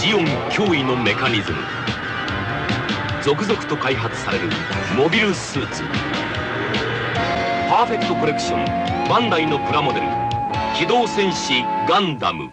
ジオン脅威のメカニズム。続々と開発されるモビルスーツ。パーフェクトコレクションバンダイのプラモデル。機動戦士ガンダム。